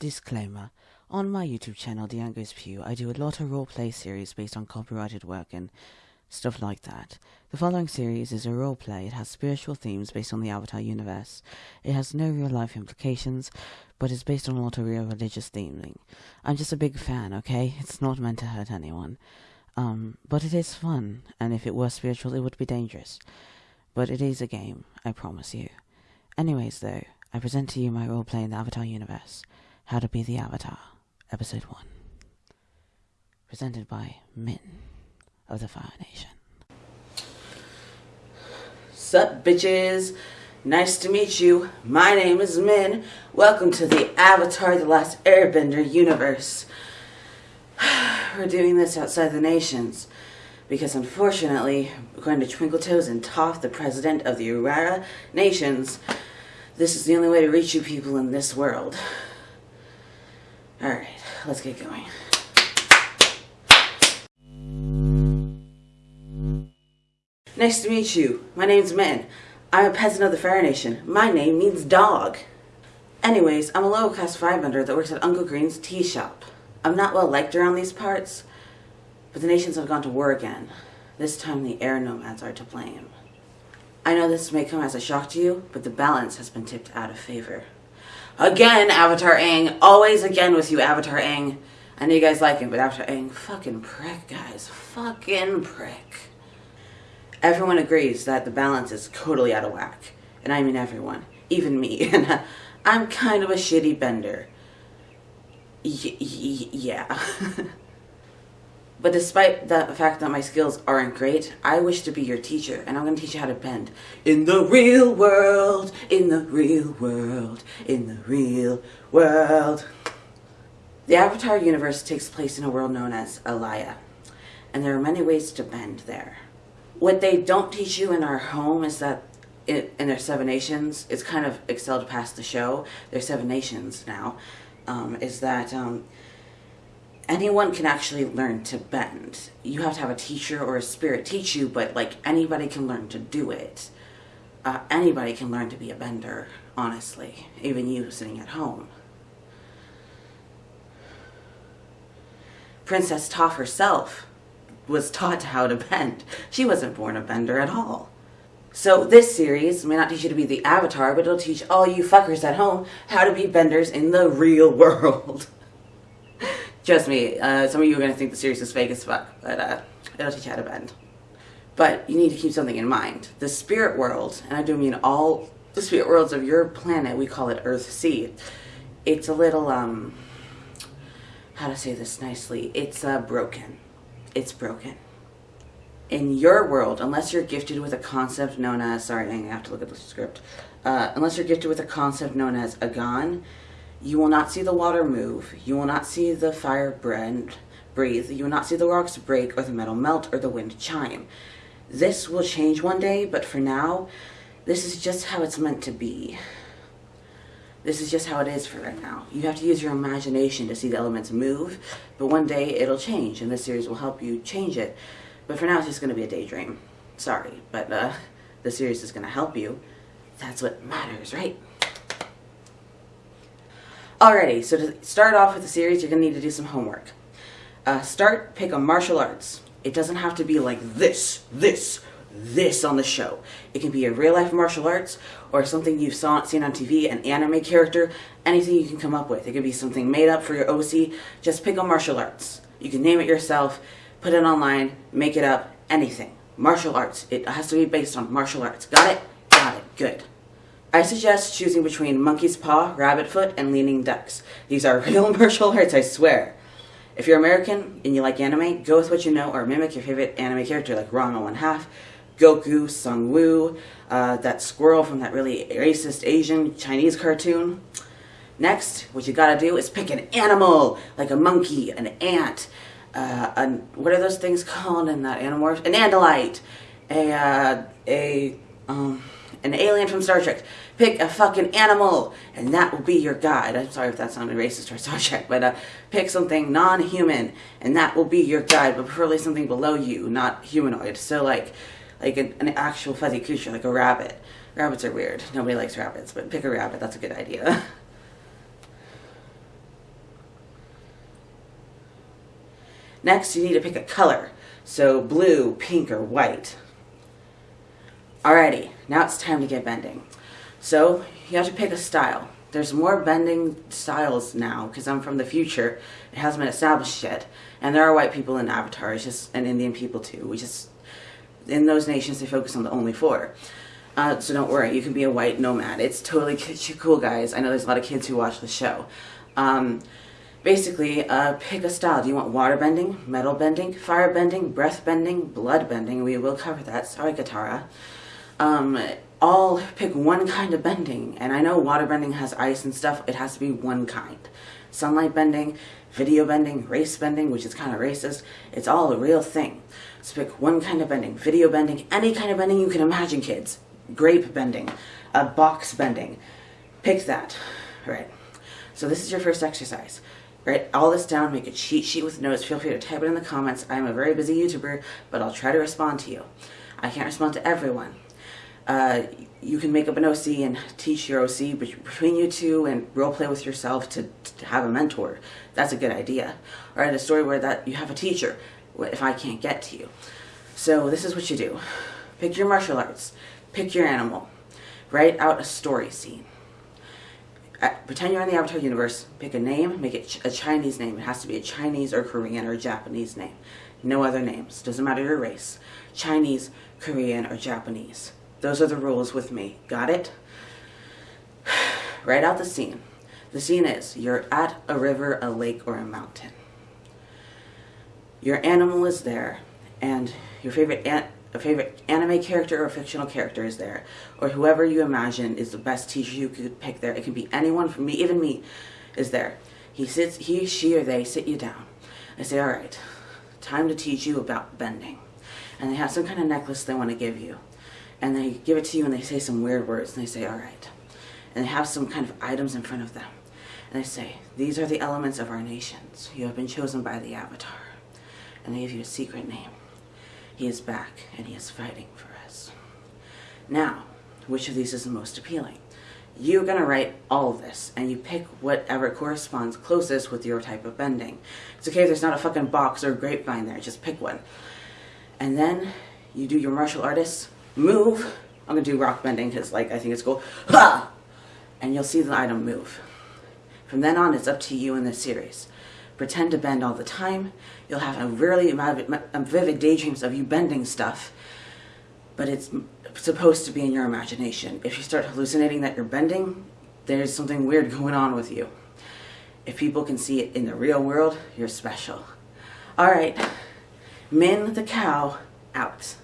Disclaimer. On my YouTube channel, The Angers Pew, I do a lot of roleplay series based on copyrighted work and stuff like that. The following series is a roleplay. It has spiritual themes based on the Avatar universe. It has no real life implications, but is based on a lot of real religious theming. I'm just a big fan, okay? It's not meant to hurt anyone. Um, but it is fun, and if it were spiritual, it would be dangerous. But it is a game, I promise you. Anyways, though, I present to you my roleplay in the Avatar universe. How to be the Avatar, Episode 1. Presented by Min of the Fire Nation. Sup, bitches? Nice to meet you. My name is Min. Welcome to the Avatar The Last Airbender universe. We're doing this outside the nations because unfortunately, according to Twinkle Toes and Toph, the president of the Urara Nations, this is the only way to reach you people in this world. Alright, let's get going. Nice to meet you. My name's Min. I'm a peasant of the Fire Nation. My name means dog. Anyways, I'm a low class firebender that works at Uncle Green's tea shop. I'm not well liked around these parts, but the nations have gone to war again. This time the air nomads are to blame. I know this may come as a shock to you, but the balance has been tipped out of favor. Again, Avatar Aang. Always again with you, Avatar Aang. I know you guys like him, but Avatar Aang, fucking prick, guys. Fucking prick. Everyone agrees that the balance is totally out of whack. And I mean everyone. Even me. And uh, I'm kind of a shitty bender. Y- yeah. but despite the fact that my skills aren't great, I wish to be your teacher, and I'm going to teach you how to bend. In the real world, in the real world, in the real world. The Avatar universe takes place in a world known as Alaya, and there are many ways to bend there. What they don't teach you in our home is that in, in their Seven Nations, it's kind of excelled past the show. There's Seven Nations now. Um, is that um, anyone can actually learn to bend. You have to have a teacher or a spirit teach you, but like anybody can learn to do it. Uh, anybody can learn to be a bender, honestly, even you sitting at home. Princess Toph herself was taught how to bend. She wasn't born a bender at all. So this series may not teach you to be the avatar, but it'll teach all you fuckers at home how to be benders in the real world. Trust me, uh, some of you are going to think the series is fake as fuck, but uh, it'll teach you how to bend. But you need to keep something in mind. The spirit world, and I do mean all the spirit worlds of your planet, we call it Earth Sea. It's a little, um, how to say this nicely, it's uh, broken. It's broken. In your world, unless you're gifted with a concept known as, sorry, I have to look at the script, uh, unless you're gifted with a concept known as Agan, you will not see the water move, you will not see the fire brand, breathe, you will not see the rocks break or the metal melt or the wind chime. This will change one day, but for now, this is just how it's meant to be. This is just how it is for right now. You have to use your imagination to see the elements move, but one day it'll change, and this series will help you change it. But for now, it's just going to be a daydream. Sorry, but uh, the series is going to help you. That's what matters, right? Alrighty, so to start off with the series, you're going to need to do some homework. Uh, start, pick a martial arts. It doesn't have to be like this, this, this on the show. It can be a real life martial arts or something you've saw, seen on TV, an anime character, anything you can come up with. It could be something made up for your OC. Just pick a martial arts. You can name it yourself, put it online, make it up, anything. Martial arts. It has to be based on martial arts. Got it? Got it. Good. I suggest choosing between monkey's paw, rabbit foot, and leaning ducks. These are real martial arts, I swear. If you're American and you like anime, go with what you know or mimic your favorite anime character like Ranma One Half, Goku, Sung Woo, uh, that squirrel from that really racist Asian Chinese cartoon. Next, what you gotta do is pick an animal, like a monkey, an ant, uh, an, what are those things called in that Animorphs? An Andalite, a, uh, a, um, an alien from Star Trek. Pick a fucking animal, and that will be your guide. I'm sorry if that sounded racist towards Star Trek, but uh, pick something non-human, and that will be your guide, but preferably something below you, not humanoid. So like, like an, an actual fuzzy creature, like a rabbit. Rabbits are weird. Nobody likes rabbits, but pick a rabbit. That's a good idea. Next, you need to pick a color. So blue, pink, or white. Alrighty, now it's time to get bending. So you have to pick a style. There's more bending styles now because I'm from the future. It hasn't been established yet, and there are white people in Avatar, it's just and Indian people too. We just in those nations they focus on the only four. Uh, so don't worry, you can be a white nomad. It's totally cool, guys. I know there's a lot of kids who watch the show. Um, basically, uh, pick a style. Do you want water bending, metal bending, fire bending, breath bending, blood bending? We will cover that. Sorry, Katara. Um, all pick one kind of bending. And I know water bending has ice and stuff. It has to be one kind. Sunlight bending, video bending, race bending, which is kind of racist. It's all a real thing. So pick one kind of bending. Video bending, any kind of bending you can imagine, kids. Grape bending, a box bending. Pick that. Right. So this is your first exercise. Write all this down, make a cheat sheet with notes. Feel free to type it in the comments. I'm a very busy YouTuber, but I'll try to respond to you. I can't respond to everyone. Uh, you can make up an OC and teach your OC between you two and role play with yourself to, to have a mentor. That's a good idea. Or write a story where that you have a teacher if I can't get to you. So this is what you do. Pick your martial arts. Pick your animal. Write out a story scene. Pretend you're in the Avatar universe. Pick a name. Make it a Chinese name. It has to be a Chinese or Korean or Japanese name. No other names. Doesn't matter your race. Chinese, Korean, or Japanese. Those are the rules with me. Got it? Write out the scene. The scene is you're at a river, a lake, or a mountain. Your animal is there, and your favorite an a favorite anime character or fictional character is there, or whoever you imagine is the best teacher you could pick there. It can be anyone from me, even me, is there. He sits, he, she, or they sit you down. I say, all right, time to teach you about bending. And they have some kind of necklace they want to give you and they give it to you and they say some weird words and they say, all right. And they have some kind of items in front of them. And they say, these are the elements of our nations. You have been chosen by the Avatar. And they give you a secret name. He is back and he is fighting for us. Now, which of these is the most appealing? You're going to write all of this and you pick whatever corresponds closest with your type of bending. It's okay if there's not a fucking box or a grapevine there, just pick one. And then you do your martial artists move. I'm gonna do rock bending because like I think it's cool. Ha! And you'll see the item move. From then on, it's up to you in this series. Pretend to bend all the time. You'll have a really vivid daydreams of you bending stuff, but it's supposed to be in your imagination. If you start hallucinating that you're bending, there's something weird going on with you. If people can see it in the real world, you're special. All right, Min the cow, out.